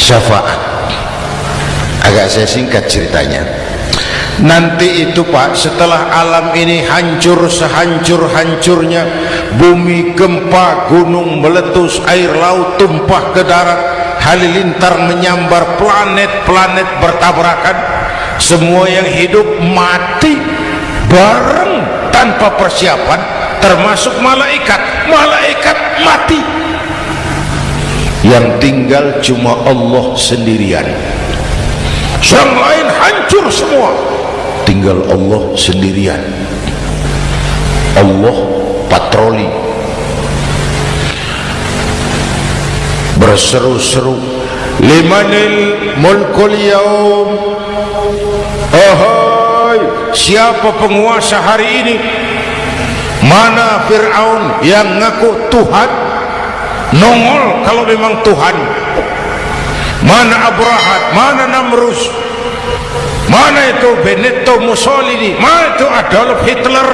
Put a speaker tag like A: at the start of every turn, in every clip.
A: syafaat agak saya singkat ceritanya. Nanti itu pak setelah alam ini hancur sehancur-hancurnya bumi gempa gunung meletus air laut tumpah ke darat halilintar menyambar planet-planet bertabrakan semua yang hidup mati bareng tanpa persiapan termasuk malaikat. Malaikat mati yang tinggal cuma Allah sendirian. Yang lain hancur semua. Tinggal Allah sendirian. Allah patroli. Berseru-seru. Limanil mulkul yaum. Ahai siapa penguasa hari ini? Mana Fir'aun yang ngaku Tuhan nongol kalau memang Tuhan. Mana Abrahat mana Namrus mana itu Benito Mussolini mana itu Adolf Hitler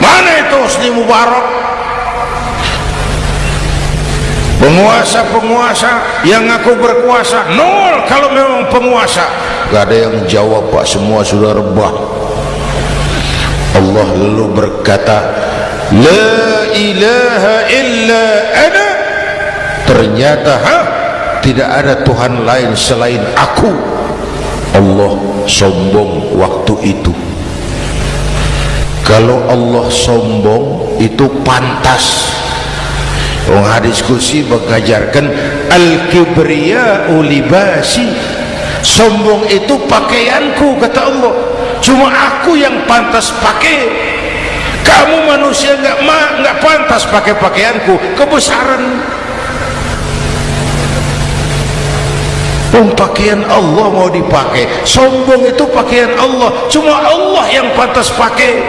A: mana itu Hosni Mubarak. Penguasa-penguasa yang ngaku berkuasa nol kalau memang penguasa. Gak ada yang jawab pak. Semua sudah rebah. Allah lalu berkata La ilaha illa ana Ternyata ha? Tidak ada Tuhan lain selain aku. Allah sombong waktu itu. Kalau Allah sombong itu pantas. Orang hadis kursi mengajarkan Al-kibriya ulibasi Sombong itu pakaianku kata Allah. Cuma aku yang pantas pakai. Kamu manusia enggak enggak pantas pakai pakaianku. Kebesaran Pakaian Allah mau dipakai. Sombong itu pakaian Allah. Cuma Allah yang pantas pakai.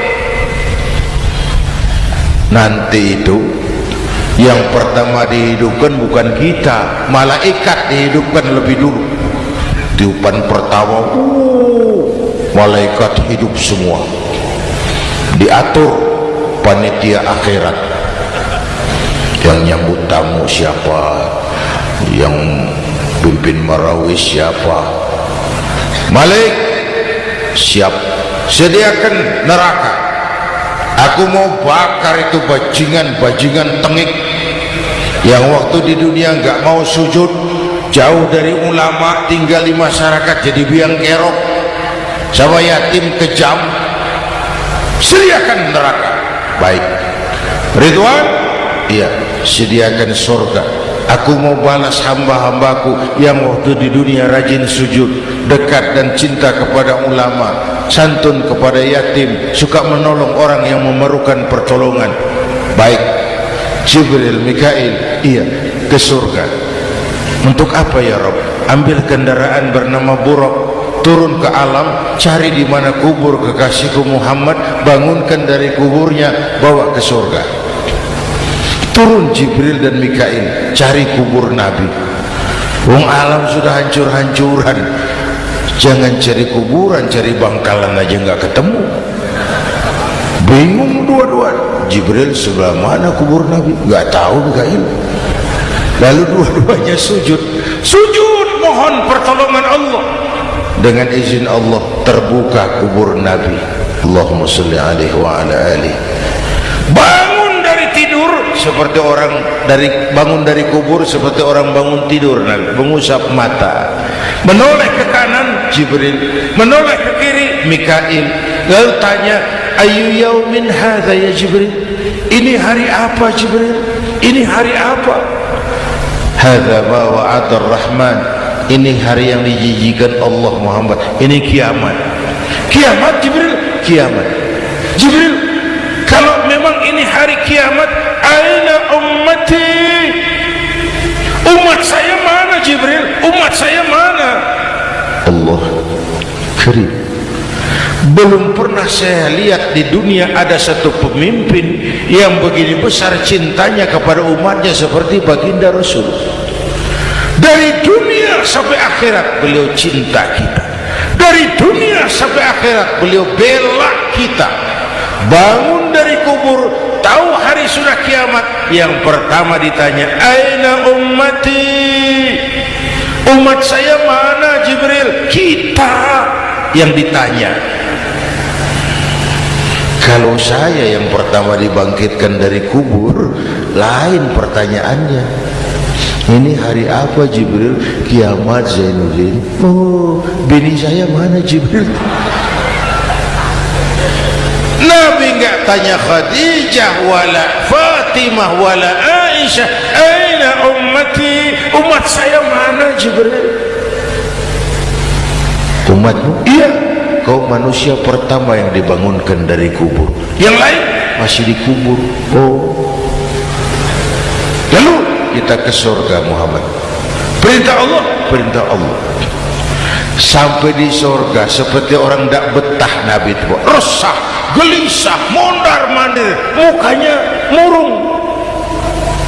A: Nanti itu Yang pertama dihidupkan bukan kita Malaikat dihidupkan lebih dulu. Tiupan pertama uh, Malaikat hidup semua. Diatur Panitia akhirat. Yang nyambut tamu siapa? Yang pimpin marawis siapa? Malik siap. Sediakan neraka. Aku mau bakar itu bajingan-bajingan tengik. Yang waktu di dunia enggak mau sujud jauh dari ulama tinggal di masyarakat jadi biang kerok. Sama yatim kejam. Sediakan neraka. Baik. Ridwan? Iya sediakan surga Aku mau balas hamba-hambaku yang waktu di dunia rajin sujud, dekat dan cinta kepada ulama, santun kepada yatim, suka menolong orang yang memerlukan pertolongan. Baik, Jibril, Mikail, iya, ke surga. Untuk apa ya Rob? Ambil kendaraan bernama Buruk, turun ke alam, cari di mana kubur kekasihku Muhammad, bangunkan dari kuburnya, bawa ke surga turun Jibril dan Mikail cari kubur Nabi. Wong alam sudah hancur-hancuran. Jangan cari kuburan cari bangkalan aja nggak ketemu. Bingung dua-dua Jibril sebelah mana kubur Nabi? Nggak tahu Mikail. Lalu dua-duanya sujud. Sujud mohon pertolongan Allah. Dengan izin Allah terbuka kubur Nabi. Allahumma salli alaihi wa ala alihi seperti orang dari bangun dari kubur seperti orang bangun tidur Nabi. Mengusap mata. Menoleh ke kanan Jibril. menoleh ke kiri Mikail. Lalu tanya ayu yaumin hadha ya Jibril? Ini hari apa Jibril? Ini hari apa? Hadha ma wa'ad rahman ini hari yang dijijikan Allah Muhammad. Ini kiamat. Kiamat Jibril? Kiamat. Jibril kalau memang ini hari kiamat aina ummati? Umat saya mana Jibril? Umat saya mana? Allah karim belum pernah saya lihat di dunia ada satu pemimpin yang begini besar cintanya kepada umatnya seperti baginda Rasul. Dari dunia sampai akhirat beliau cinta kita. Dari dunia sampai akhirat beliau bela kita. Bangun dari kubur tahu hari sudah kiamat? Yang pertama ditanya aina ummati? Umat saya mana Jibril? Kita yang ditanya. Kalau saya yang pertama dibangkitkan dari kubur lain pertanyaannya. Ini hari apa Jibril? Kiamat Zainuddin. Oh bini saya mana Jibril Nabi enggak tanya Khadijah wala Fatimah wala Aisyah aina ummati? Umat saya mana Jibril? Umatmu? Iya. Kau manusia pertama yang dibangunkan dari kubur. Yang lain? Masih dikubur oh. Lalu? Kita ke surga Muhammad. Perintah Allah? Perintah Allah. Sampai di surga seperti orang tak betah Nabi itu resah, gelisah, mondar mandir. Mukanya murung.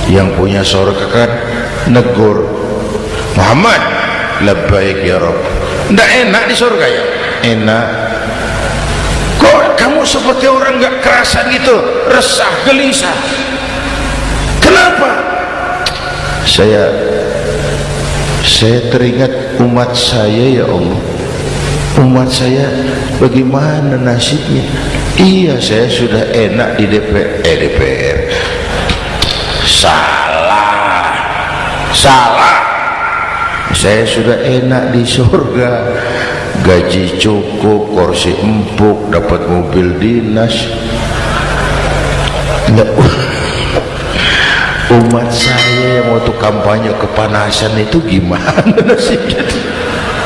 A: Yang punya surga kan negur Muhammad lebih ya Rabb. Tidak enak di surga ya? Enak. Kok kamu seperti orang gak kerasan gitu? Resah, gelisah. Kenapa? Saya saya teringat umat saya ya Allah umat saya bagaimana nasibnya? Iya saya sudah enak di DPR eh, DPR salah. Salah. Saya sudah enak di surga. Gaji cukup kursi empuk dapat mobil dinas. Umat saya yang waktu kampanye kepanasan itu gimana nasibnya